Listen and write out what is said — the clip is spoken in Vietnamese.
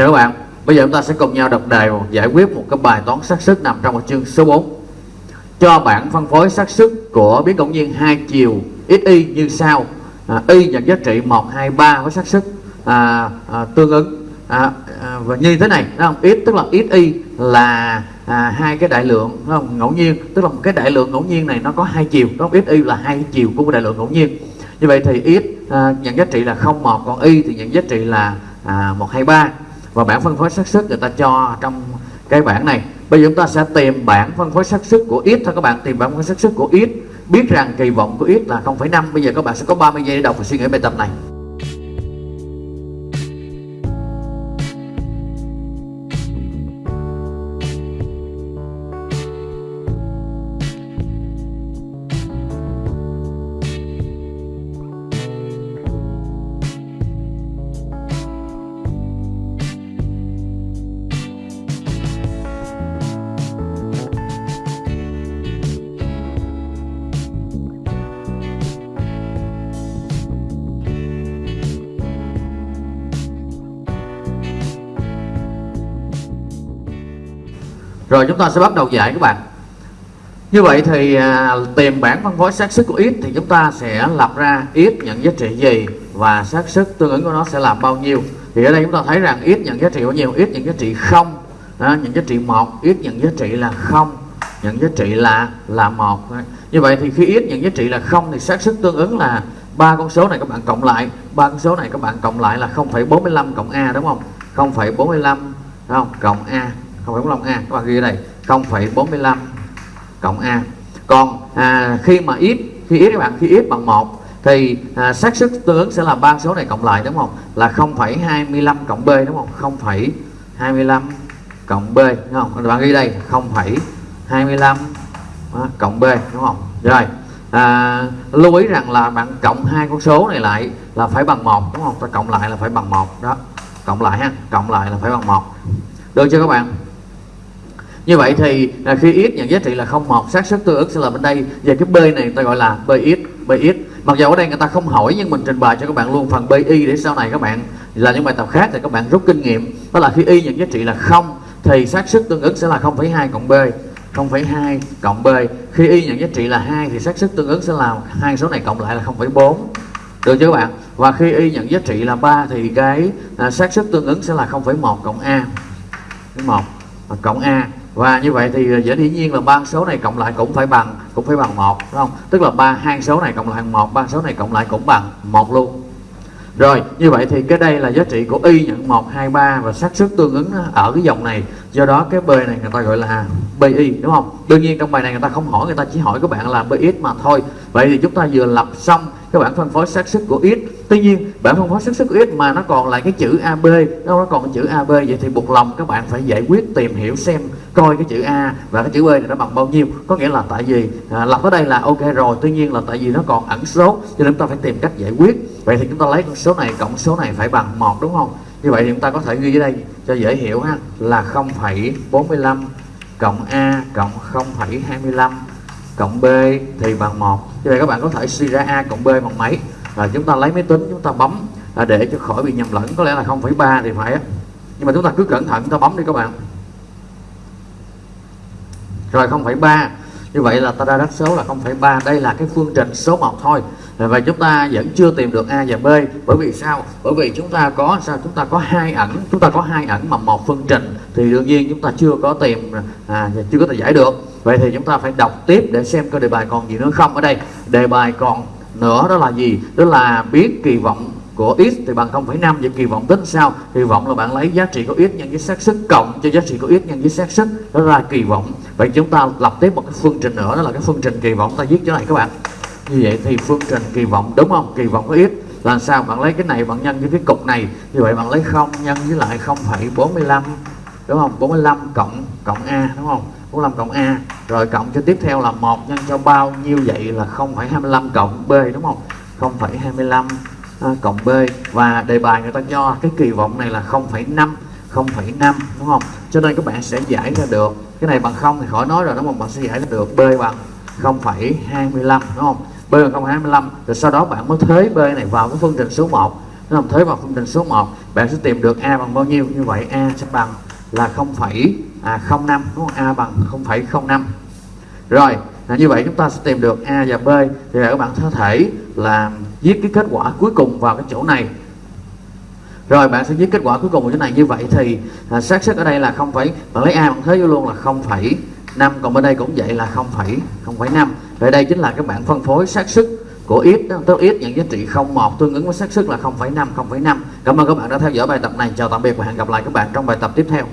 Chào các bạn, bây giờ chúng ta sẽ cùng nhau đọc đề giải quyết một cái bài toán xác suất nằm trong một chương số 4 Cho bảng phân phối xác suất của biến ngẫu nhiên hai chiều xy như sau à, Y nhận giá trị 1, 2, 3 với xác suất à, à, tương ứng à, à, và như thế này đúng không? X tức là xy là à, hai cái đại lượng đúng không? ngẫu nhiên tức là một cái đại lượng ngẫu nhiên này nó có hai chiều đúng không? xy là hai chiều của một đại lượng ngẫu nhiên như vậy thì x à, nhận giá trị là 01 còn y thì nhận giá trị là à, 123 và bảng phân phối xác suất người ta cho trong cái bảng này. Bây giờ chúng ta sẽ tìm bảng phân phối xác suất của x thôi các bạn. Tìm bảng phân phối xác suất của x biết rằng kỳ vọng của x là 0,5 bây giờ các bạn sẽ có 30 giây để đọc và suy nghĩ bài tập này. Rồi chúng ta sẽ bắt đầu giải các bạn. Như vậy thì à, tìm bảng phân phối xác suất của x thì chúng ta sẽ lập ra x nhận giá trị gì và xác suất tương ứng của nó sẽ là bao nhiêu. Thì ở đây chúng ta thấy rằng x nhận giá trị bao nhiêu? X nhận giá trị không. À, nhận giá trị một x nhận giá trị là không. Nhận giá trị là là một. Như vậy thì khi x nhận giá trị là không thì xác suất tương ứng là ba con số này các bạn cộng lại. Ba con số này các bạn cộng lại là 0,45 cộng a đúng không? 0,45 không? Cộng a. 0,45 a. Các bạn ghi ở đây 0,45 cộng a. Còn à, khi mà ít khi ít các bạn khi ít bằng 1 thì à, xác suất tương ứng sẽ là ba số này cộng lại đúng không? Là 0,25 cộng b đúng không? 0,25 cộng b đúng không? Các bạn ghi đây 0,25 cộng b đúng không? Rồi à, lưu ý rằng là bạn cộng hai con số này lại là phải bằng một đúng không? Ta cộng lại là phải bằng một đó. Cộng lại ha cộng lại là phải bằng một. Được chưa các bạn? Như vậy thì à, khi x nhận giá trị là 01 xác suất tương ứng sẽ là bên đây. Về cái b này người ta gọi là bx bx mặc dù ở đây người ta không hỏi nhưng mình trình bày cho các bạn luôn phần bi để sau này các bạn là những bài tập khác thì các bạn rút kinh nghiệm. Đó là khi y nhận giá trị là không thì xác suất tương ứng sẽ là 0,2 cộng b. 0,2 cộng b. Khi y nhận giá trị là 2 thì xác suất tương ứng sẽ là hai số này cộng lại là 0,4 được chưa các bạn? Và khi y nhận giá trị là 3 thì cái à, xác suất tương ứng sẽ là 0,1 cộng a. 1 cộng a và như vậy thì ờ, dễ dĩ nhiên là ba số này cộng lại cũng phải bằng cũng phải bằng một đúng không? Tức là ba hai số này cộng lại một ba số này cộng lại cũng bằng một luôn. Rồi như vậy thì cái đây là giá trị của y nhận 1, 2, 3 và xác suất tương ứng ở cái dòng này. Do đó cái b này người ta gọi là bi đúng không? Đương nhiên trong bài này người ta không hỏi người ta chỉ hỏi các bạn là bx mà thôi. Vậy thì chúng ta vừa lập xong cái bảng phân phối xác suất của x. Tuy nhiên bảng phân phối xác suất của x mà nó còn lại cái chữ ab nó còn chữ ab vậy thì buộc lòng các bạn phải giải quyết tìm hiểu xem coi cái chữ a và cái chữ b này nó bằng bao nhiêu. Có nghĩa là tại vì à, lập ở đây là ok rồi tuy nhiên là tại vì nó còn ẩn số cho nên chúng ta phải tìm cách giải quyết. Vậy thì chúng ta lấy con số này cộng số này phải bằng một đúng không? Như vậy thì chúng ta có thể ghi ở đây cho dễ hiểu ha là 0,45 cộng a cộng 0,25 cộng b thì bằng 1 như vậy các bạn có thể suy ra a cộng b bằng mấy? Là chúng ta lấy máy tính chúng ta bấm là để cho khỏi bị nhầm lẫn. Có lẽ là 0,3 thì phải nhưng mà chúng ta cứ cẩn thận chúng ta bấm đi các bạn. Rồi 0,3 như vậy là ta ra đáp số là 0,3 đây là cái phương trình số 1 thôi và chúng ta vẫn chưa tìm được a và b bởi vì sao? Bởi vì chúng ta có sao? Chúng ta có hai ẩn chúng ta có hai ẩn mà một phương trình thì đương nhiên chúng ta chưa có tìm à, chưa có thể giải được. Vậy thì chúng ta phải đọc tiếp để xem cái đề bài còn gì nữa không ở đây. Đề bài còn nữa đó là gì? Đó là biết kỳ vọng của x thì bằng 0,5 vậy kỳ vọng tính sao? Kỳ vọng là bạn lấy giá trị của x nhân với xác suất cộng cho giá trị của x nhân với xác suất. Đó là kỳ vọng. Vậy chúng ta lập tiếp một cái phương trình nữa đó là cái phương trình kỳ vọng ta viết chỗ này các bạn như vậy thì phương trình kỳ vọng đúng không? Kỳ vọng của là sao bạn lấy cái này bạn nhân với cái cục này? Như vậy bạn lấy không nhân với lại 0,45 đúng không? 45 cộng cộng a đúng không? 45 cộng a. Rồi cộng cho tiếp theo là một nhân cho bao nhiêu vậy là 0,25 cộng b đúng không? 0,25 à, cộng b. Và đề bài người ta cho cái kỳ vọng này là 0,5 0,5 đúng không? Cho nên các bạn sẽ giải ra được. Cái này bằng không thì khỏi nói rồi đúng không? Bạn sẽ giải ra được. B bằng 0,25 đúng không? B bằng 0,25 rồi sau đó bạn mới thế b này vào cái phương trình số 1 nó làm thế vào phương trình số 1 bạn sẽ tìm được a bằng bao nhiêu? Như vậy a sẽ bằng là 0,05 à, đúng không? A bằng 0,05 rồi là như vậy chúng ta sẽ tìm được a và b. Thì các bạn có thể là viết cái kết quả cuối cùng vào cái chỗ này. Rồi bạn sẽ viết kết quả cuối cùng của chỗ này. Như vậy thì à, xác suất ở đây là không phải bạn lấy a bằng thế vô luôn là 0,5 còn bên đây cũng vậy là 0,05 vậy đây chính là các bạn phân phối xác suất của x tức ít nhận giá trị 01 tương ứng với xác suất là 0,5 0,5 cảm ơn các bạn đã theo dõi bài tập này. Chào tạm biệt và hẹn gặp lại các bạn trong bài tập tiếp theo.